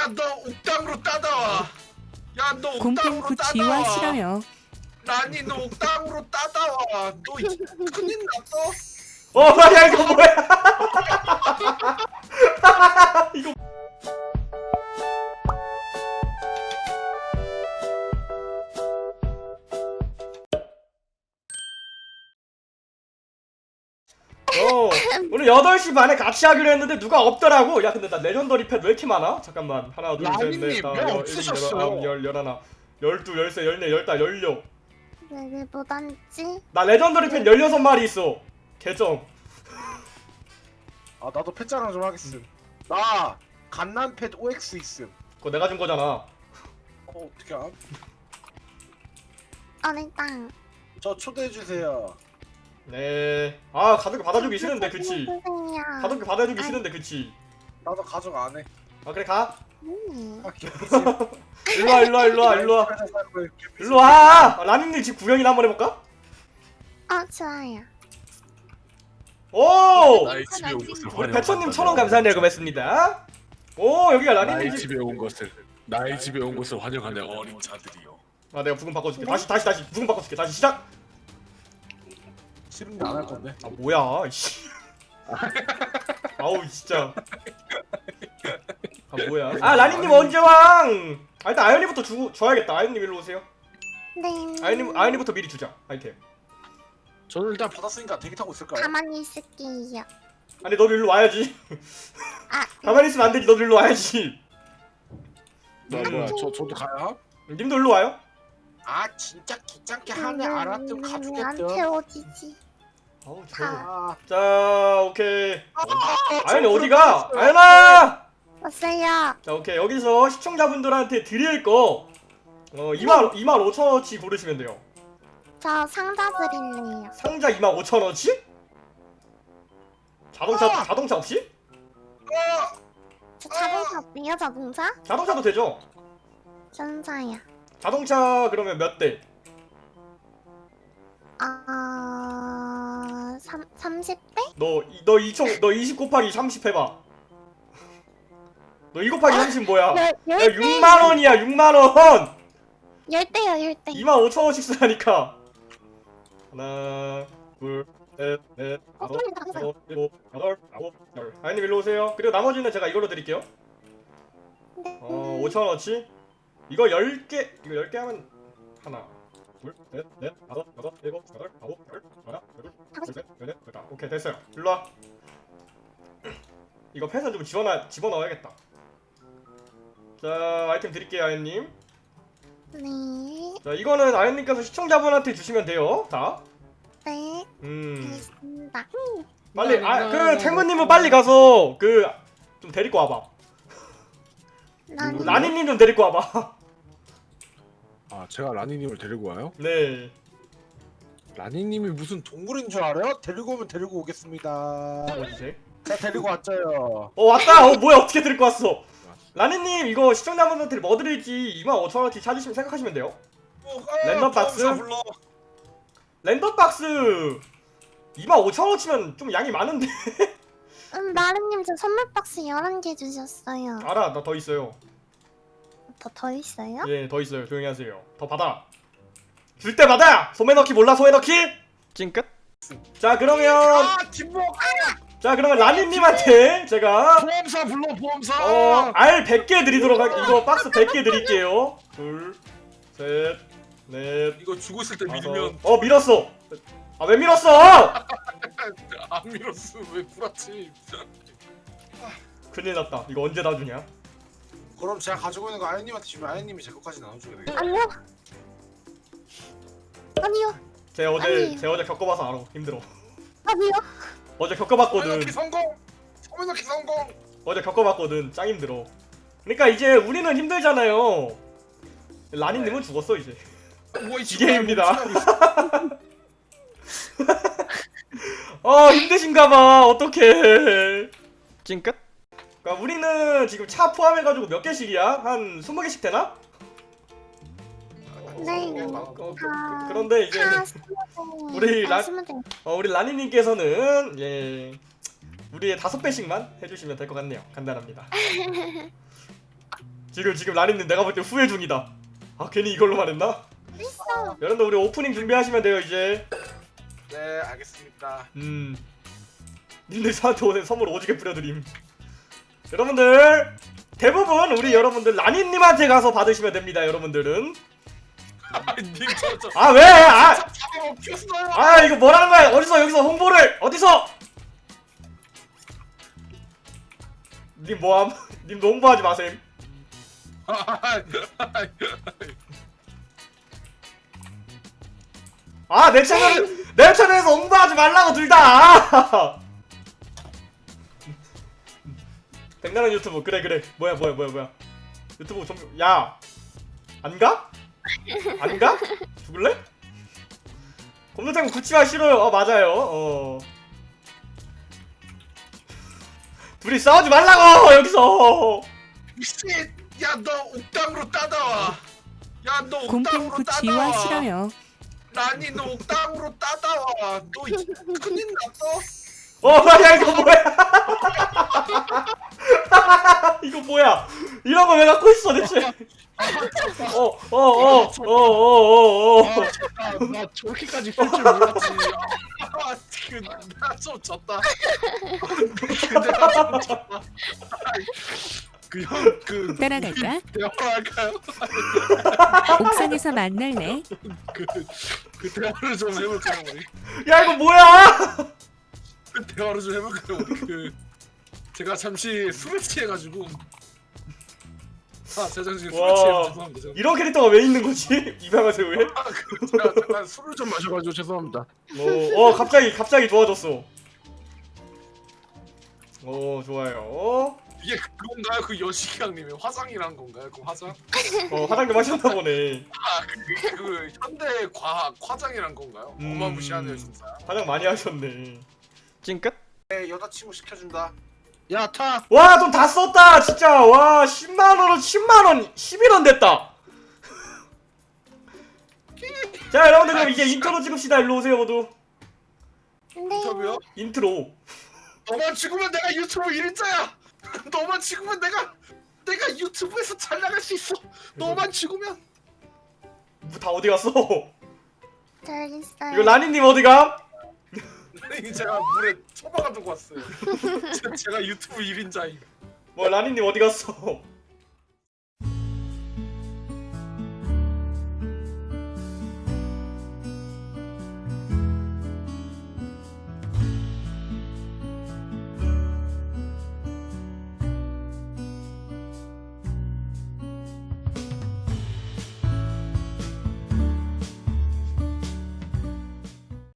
야 너 옥당으로 따다와 야너 곰팽 옥당으로 따다와 싫어요. 나니 너 옥당으로 따다와 너 이- 큰일 났어 어, 야 이거 뭐야? 이거 어, 우리 8시 반에 같이 하기로 했는데 누가 없더라고. 야, 근데 나 legendary pet 왜 이렇게 많아? 잠깐만. 하나, 둘, 셋, 넷, 다섯, 왜 열? 일곱, 열, 열하나, 열두, 열세, 열네, 열다, 열여. 왜왜 못 앉지? 나 legendary pet 16마리 있어. 개점. 아 나도 pet 자랑 좀 하겠음 나 갓난 pet OX 있음 그거 내가 준 거잖아. 어 어떻게 알아? 아니 땅. 저 초대해주세요 네. 아, 가족이 받아주기 싫은데, 그치? 가족이 받아주기 싫은데, 그치? 나도 가족 안 해 아, 그래, 가. 음. 일로와, 일로와, 일로와, 일로와. 일로와! 아, 라님님 집 구경이나 한번 해볼까? 어 좋아요. 오! 나의 집에 온 것을 우리 환영한다. 배천님 천원 감사합니다. 고맙습니다. 오, 여기가 라님님 나의 집. 집에 온 것을 나의 집에 온 것을 환영하는 어린 자들이요. 아, 내가 부금 바꿔줄게. 다시, 다시, 다시. 부금 바꿔줄게. 다시 시작! 싫은데 안할 건데 아, 뭐야, 이씨. 아우, 진짜. 아, 뭐야. 아, 라님님 언제 왕! 아, 일단 아연이부터 주, 줘야겠다. 아연님 일로 오세요. 네. 아연님, 아연이부터 미리 주자. 아이템. 저는 일단 받았으니까 대기 타고 있을까요? 가만히 있을게요. 아니, 너도 일로 와야지. 아 가만히 있으면 안 되지. 너도 일로 와야지. 나 뭐야? 저 저도 가. 가요? 님도 일로 와요. 아 진짜 귀찮게 하네 알았으면 안 가주겠죠 태워지지. 아우, 저. 아 자, 오케이. 아, 아연이 어디가? 아연아! 왔어요. 자, 오케이. 여기서 시청자분들한테 드릴 거 어, 2만 2만 5천 원치 고르시면 돼요. 저 상자 드릴래요. 상자 2만 5천 원치? 자동차 아! 자동차 없이? 저 자동차 없네요 자동차? 자동차도 되죠. 전자야. 자동차 그러면 몇 대? 아... 삼 30대? 너 너 2총 너20 곱하기 30 해봐. 너2 곱하기 30 뭐야? 야 열, 열 6만 원이야 6만 원. 열대요 열대. 2만 5천 원씩 쓰라니까. 하나, 둘, 셋, 넷, 어, 다섯, 여섯, 일곱, 여덟, 아홉, 열. 아이님 일로 오세요. 그리고 나머지는 제가 이걸로 드릴게요. 네. 어, 5천 원어치. 이거 10개, 이거 10개 하면 하나, 둘, 셋, 넷, 다섯, 여섯, 일곱, 여덟, 아홉, 열, 하나, 둘, 셋, 넷, 넷, 됐다. 오케이 됐어요. 일로 와. 이거 펜션 좀 집어넣 집어넣어야겠다. 자 아이템 드릴게요 아연님. 네. 자 이거는 아연님께서 시청자분한테 주시면 돼요. 다. 네. 음. 알겠습니다. 빨리 아그 탱구님은 빨리 가서 그 좀 데리고 와봐. 난 라니님 좀 데리고 와봐. 아 제가 라니님을 데리고 와요? 네. 라니님이 무슨 동물인 줄 알아요? 데리고 오면 데리고 오겠습니다 어디세? 제가 데리고 왔죠요 어 왔다. 어 뭐야 어떻게 데리고 왔어? 라니님 이거 시청자분한테 뭐 드릴지 25,000원치 찾으시면 생각하시면 돼요. 랜덤 박스? 랜덤 박스 25,000원치면 좀 양이 많은데. 음, 나름님 저 선물 박스 11개 주셨어요. 알아 나 더 있어요. 더, 더 있어요? 예 더 있어요. 조용히 하세요. 더 받아. 줄 때 받아. 소매 넣기 몰라 소매 넣기? 찡끗. 자 그러면 아 김복 자 그러면 라니님한테 제가 보험사 불러 보험사 어, 알 100개 드리도록 할게요. 이거 박스 100개 드릴게요. 둘, 셋, 넷, 이거 주고 있을 때 다섯. 밀면 어, 밀었어. 아, 왜 밀었어? 안 밀었어 왜 구라치? 큰일 났다. 이거 언제 다 주냐? 그럼 제가 가지고 있는 거 아연님한테 주면 아연님이 제 것까지 나눠줘야 되겠다 아니요. 아니요. 제 어제 아니에요. 제 어제 겪어봐서 알아. 힘들어. 아니요. 어제 겪어봤거든. 소매넣기 성공 소매넣기 성공 어제 겪어봤거든. 짱 힘들어. 그러니까 이제 우리는 힘들잖아요. 라니님은 죽었어 이제. 뭐이 기계입니다. 어 힘드신가봐. 어떡해. 찡끗? 그러니까 우리는 지금 차 포함해가지고 몇 개씩이야? 한 20개씩 되나? 네. 어, 그, 다- 그런데 이제 다 스무 우리 아, 라-. 어, 우리 라니님께서는 예 우리의 다섯 배씩만 해주시면 될 것 같네요. 간단합니다. 지금 지금 라니님 내가 볼 때 후회 중이다. 아 괜히 이걸로 말했나? 있어. 여러분들 우리 오프닝 준비하시면 돼요 이제. 네 알겠습니다. 음. 님들 저한테 오늘 선물 오지게 뿌려드림. 여러분들 대부분 우리 여러분들 라니님한테 가서 받으시면 됩니다. 여러분들은. 아 왜? 아. 아 이거 뭐라는 거야? 어디서 여기서 홍보를 어디서? 님 뭐함? 님도 홍보하지 마셈. 아내 채널 내 채널에서 홍보하지 말라고 둘 다. 백나는 유튜브 그래 그래 뭐야 뭐야 뭐야 뭐야 유튜브 좀 야 안 가? 안 가? 죽을래? 곰돌탕 굳지마 싫어요. 어 맞아요. 어 둘이 싸우지 말라고 여기서. 미친. 야너 옥당으로 따다와. 야너 옥당으로 따다와. 싫어요. 라니 너 옥당으로 따다와. 너 이- 큰일 났어. 어, 야 이거 뭐야? 이거 뭐야? 이런 거 왜 갖고 있어 대체? 어, 어, 어, 어, 어, 어, 어. 아, 나, 나 저렇게까지 쓸 줄 몰랐지. 아, 그, 나좀 졌다. 근데 나좀 졌다. 그 형, 그 따라갈까? 대화할까요? 옥상에서 만날래? 그, 그 대화를 좀 해볼까요, 우리? 야 이거 뭐야? 그 대화를 좀 해볼까요, 우리? 그 제가 잠시 술을 취해가지고. 아, 지금 술을 와. 취해서 죄송합니다. 제가. 이런 캐릭터가 왜 있는 거지? 이방아 새우에? 아, 그, 제가 잠깐 술을 좀 마셔가지고 죄송합니다. 어, 어 갑자기 갑자기 좋아졌어. 어 좋아요. 이게 그건가요? 그 여시강님의 화장이란 건가요? 그 화장? 어 화장님 하셨나 보네. 아, 그, 그 현대 과학 화장이란 건가요? 음. 어마무시하네요, 진짜. 화장 많이 하셨네. 찡끗? 네, 여자친구 시켜준다. 야, 타! 와, 돈 다 썼다, 진짜. 와, 10만원은 10만원, 11원 됐다. 자, 여러분들, 그럼 이제 인트로 찍읍시다. 일로 오세요, 모두. 인터뷰요? 인트로. 너만 죽으면 내가 유튜브 1인자야! 너만 죽으면 내가, 내가 유튜브에서 잘 나갈 수 있어! 너만 죽으면! 뭐다 어디 갔어? 잘 있어요. 이거 라니님 어디가? 제가 물에 처박아 두고 왔어요. 제- 제가 유튜브 1인자임. 뭐, 라니님 어디 갔어?